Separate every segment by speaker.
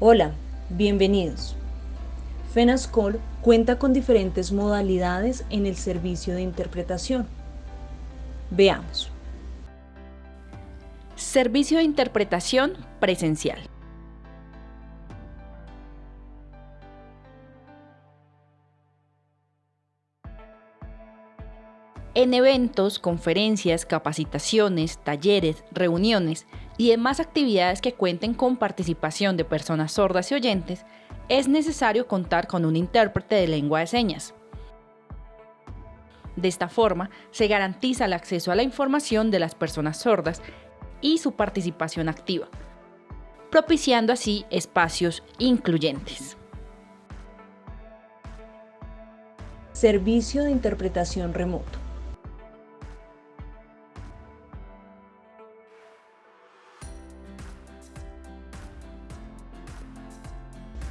Speaker 1: Hola, bienvenidos. FENASCOL cuenta con diferentes modalidades en el servicio de interpretación. Veamos.
Speaker 2: Servicio de interpretación presencial. En eventos, conferencias, capacitaciones, talleres, reuniones y demás actividades que cuenten con participación de personas sordas y oyentes, es necesario contar con un intérprete de lengua de señas. De esta forma, se garantiza el acceso a la información de las personas sordas y su participación activa, propiciando así espacios incluyentes.
Speaker 1: Servicio de interpretación remoto.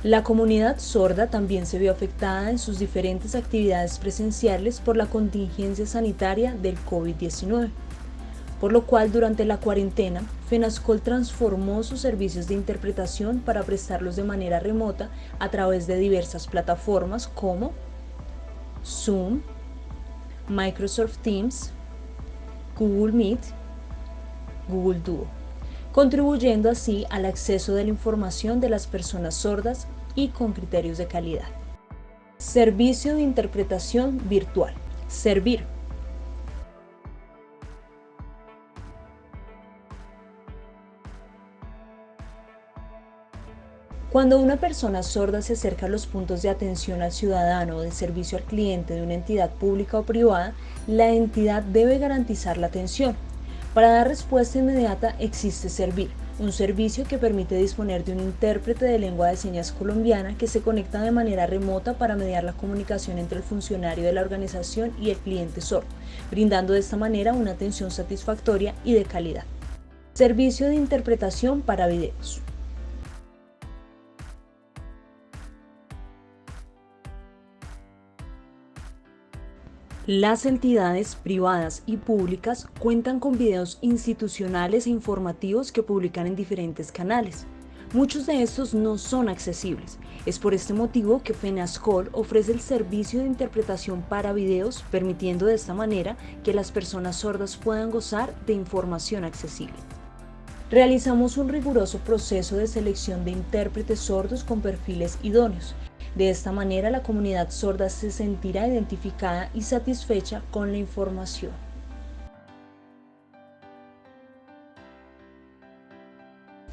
Speaker 1: La comunidad sorda también se vio afectada en sus diferentes actividades presenciales por la contingencia sanitaria del COVID-19, por lo cual durante la cuarentena, FENASCOL transformó sus servicios de interpretación para prestarlos de manera remota a través de diversas plataformas como Zoom, Microsoft Teams, Google Meet, Google Duo contribuyendo así al acceso de la información de las personas sordas y con criterios de calidad. Servicio de interpretación virtual. Servir. Cuando una persona sorda se acerca a los puntos de atención al ciudadano o de servicio al cliente de una entidad pública o privada, la entidad debe garantizar la atención. Para dar respuesta inmediata existe Servir, un servicio que permite disponer de un intérprete de lengua de señas colombiana que se conecta de manera remota para mediar la comunicación entre el funcionario de la organización y el cliente sordo, brindando de esta manera una atención satisfactoria y de calidad. Servicio de interpretación para videos. Las entidades privadas y públicas cuentan con videos institucionales e informativos que publican en diferentes canales. Muchos de estos no son accesibles. Es por este motivo que FENASCOL ofrece el servicio de interpretación para videos, permitiendo de esta manera que las personas sordas puedan gozar de información accesible. Realizamos un riguroso proceso de selección de intérpretes sordos con perfiles idóneos, de esta manera la comunidad sorda se sentirá identificada y satisfecha con la información.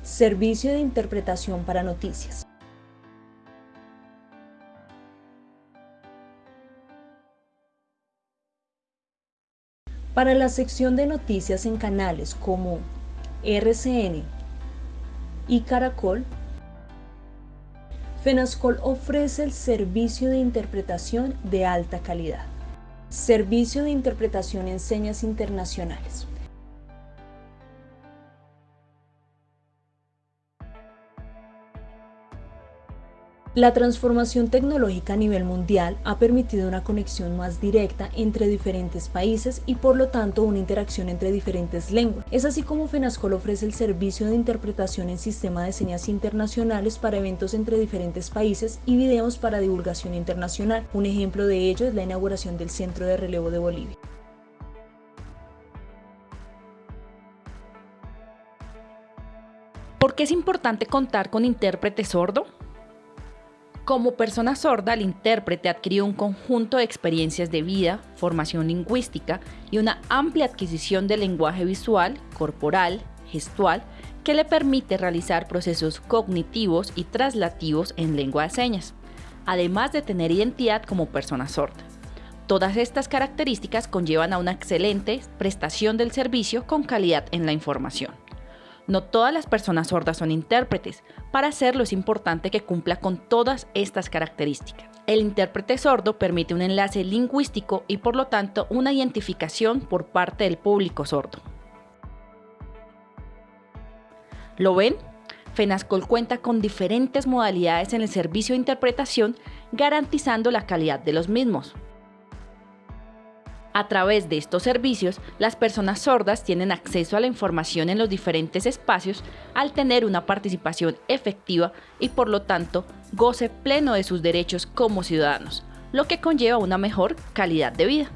Speaker 1: Servicio de interpretación para noticias. Para la sección de noticias en canales como RCN y Caracol, FENASCOL ofrece el servicio de interpretación de alta calidad. Servicio de interpretación en señas internacionales. La transformación tecnológica a nivel mundial ha permitido una conexión más directa entre diferentes países y por lo tanto una interacción entre diferentes lenguas. Es así como FENASCOL ofrece el servicio de interpretación en sistema de señas internacionales para eventos entre diferentes países y videos para divulgación internacional. Un ejemplo de ello es la inauguración del Centro de Relevo de Bolivia.
Speaker 2: ¿Por qué es importante contar con intérprete sordo? Como persona sorda, el intérprete adquirió un conjunto de experiencias de vida, formación lingüística y una amplia adquisición de lenguaje visual, corporal, gestual, que le permite realizar procesos cognitivos y traslativos en lengua de señas, además de tener identidad como persona sorda. Todas estas características conllevan a una excelente prestación del servicio con calidad en la información. No todas las personas sordas son intérpretes. Para hacerlo es importante que cumpla con todas estas características. El intérprete sordo permite un enlace lingüístico y por lo tanto una identificación por parte del público sordo. ¿Lo ven? FENASCOL cuenta con diferentes modalidades en el servicio de interpretación garantizando la calidad de los mismos. A través de estos servicios, las personas sordas tienen acceso a la información en los diferentes espacios al tener una participación efectiva y por lo tanto goce pleno de sus derechos como ciudadanos, lo que conlleva una mejor calidad de vida.